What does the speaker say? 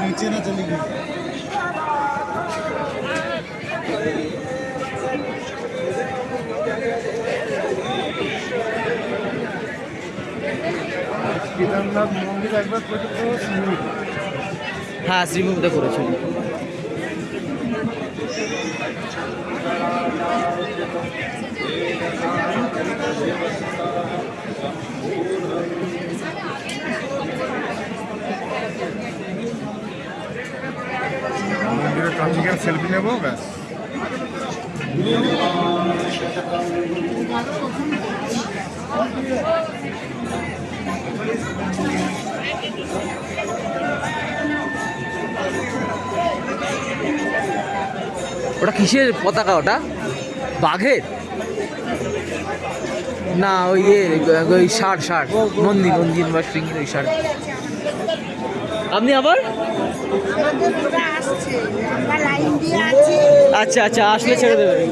नीचे ना चली गई কেদারনাথ মন্দির একবার পর্যন্ত সিমিট হ্যাঁ শ্রীভূমিতে করেছিল মন্দিরের কাছে গিয়ে সেলফি নেব ব্যাস ওটা কিসের পতাকা ওটা? বাঘের? না, ওই ইয়ে ওই ষাট ষাট মন্দির মন্দির বা শৃঙ্গের ওই ষাট আপনি আবার? আচ্ছা আচ্ছা আসলে ছেড়ে দেবেন।